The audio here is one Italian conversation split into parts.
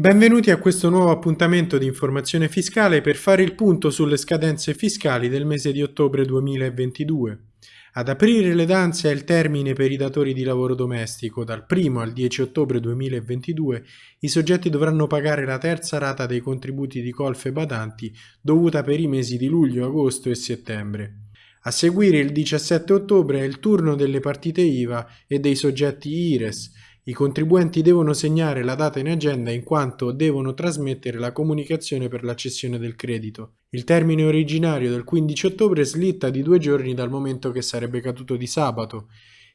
Benvenuti a questo nuovo appuntamento di informazione fiscale per fare il punto sulle scadenze fiscali del mese di ottobre 2022. Ad aprire le danze è il termine per i datori di lavoro domestico. Dal 1 al 10 ottobre 2022 i soggetti dovranno pagare la terza rata dei contributi di colfe badanti dovuta per i mesi di luglio, agosto e settembre. A seguire il 17 ottobre è il turno delle partite IVA e dei soggetti IRES, i contribuenti devono segnare la data in agenda in quanto devono trasmettere la comunicazione per la cessione del credito. Il termine originario del 15 ottobre slitta di due giorni dal momento che sarebbe caduto di sabato.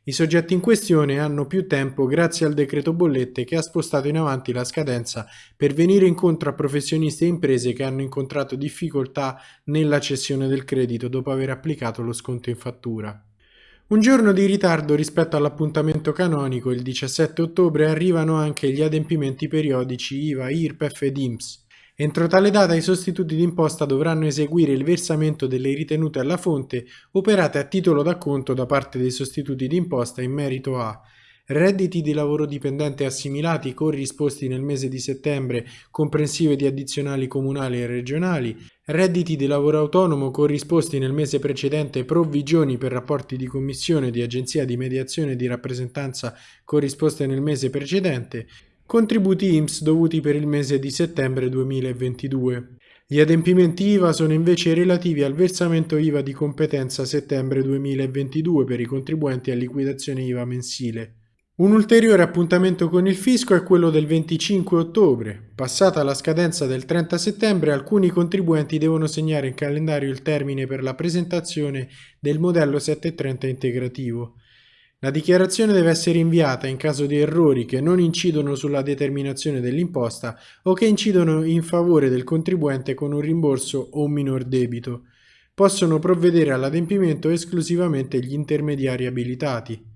I soggetti in questione hanno più tempo grazie al decreto bollette che ha spostato in avanti la scadenza per venire incontro a professionisti e imprese che hanno incontrato difficoltà nella cessione del credito dopo aver applicato lo sconto in fattura. Un giorno di ritardo rispetto all'appuntamento canonico, il 17 ottobre, arrivano anche gli adempimenti periodici IVA, IRPEF ed IMSS. Entro tale data i sostituti d'imposta dovranno eseguire il versamento delle ritenute alla fonte operate a titolo d'acconto da parte dei sostituti d'imposta in merito a redditi di lavoro dipendente assimilati corrisposti nel mese di settembre comprensive di addizionali comunali e regionali, redditi di lavoro autonomo corrisposti nel mese precedente provvigioni per rapporti di commissione di agenzia di mediazione e di rappresentanza corrisposte nel mese precedente, contributi IMSS dovuti per il mese di settembre 2022. Gli adempimenti IVA sono invece relativi al versamento IVA di competenza settembre 2022 per i contribuenti a liquidazione IVA mensile. Un ulteriore appuntamento con il fisco è quello del 25 ottobre. Passata la scadenza del 30 settembre, alcuni contribuenti devono segnare in calendario il termine per la presentazione del modello 730 integrativo. La dichiarazione deve essere inviata in caso di errori che non incidono sulla determinazione dell'imposta o che incidono in favore del contribuente con un rimborso o un minor debito. Possono provvedere all'adempimento esclusivamente gli intermediari abilitati.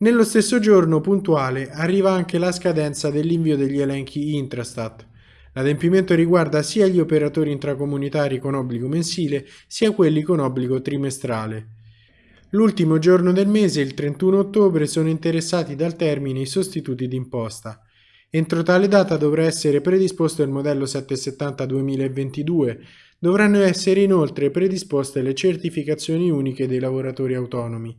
Nello stesso giorno puntuale arriva anche la scadenza dell'invio degli elenchi Intrastat. L'adempimento riguarda sia gli operatori intracomunitari con obbligo mensile sia quelli con obbligo trimestrale. L'ultimo giorno del mese, il 31 ottobre, sono interessati dal termine i sostituti d'imposta. Entro tale data dovrà essere predisposto il modello 770 2022. Dovranno essere inoltre predisposte le certificazioni uniche dei lavoratori autonomi.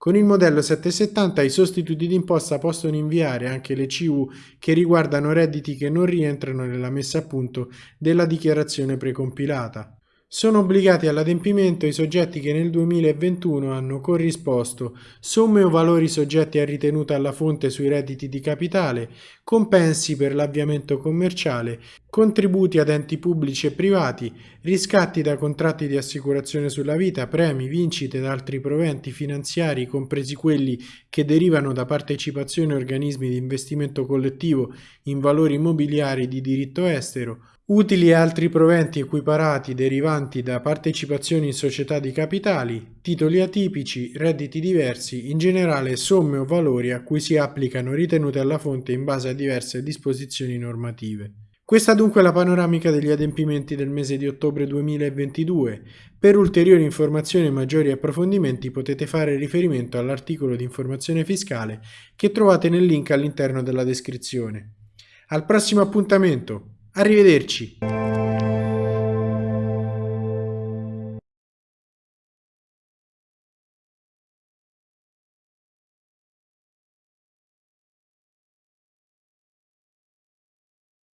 Con il modello 770 i sostituti d'imposta possono inviare anche le CU che riguardano redditi che non rientrano nella messa a punto della dichiarazione precompilata. Sono obbligati all'adempimento i soggetti che nel 2021 hanno corrisposto somme o valori soggetti a ritenuta alla fonte sui redditi di capitale, compensi per l'avviamento commerciale, contributi ad enti pubblici e privati, riscatti da contratti di assicurazione sulla vita, premi, vincite ed altri proventi finanziari, compresi quelli che derivano da partecipazioni a organismi di investimento collettivo in valori immobiliari di diritto estero, utili e altri proventi equiparati derivanti da partecipazioni in società di capitali, titoli atipici, redditi diversi, in generale somme o valori a cui si applicano ritenute alla fonte in base a diverse disposizioni normative. Questa dunque è la panoramica degli adempimenti del mese di ottobre 2022. Per ulteriori informazioni e maggiori approfondimenti potete fare riferimento all'articolo di informazione fiscale che trovate nel link all'interno della descrizione. Al prossimo appuntamento! Arrivederci!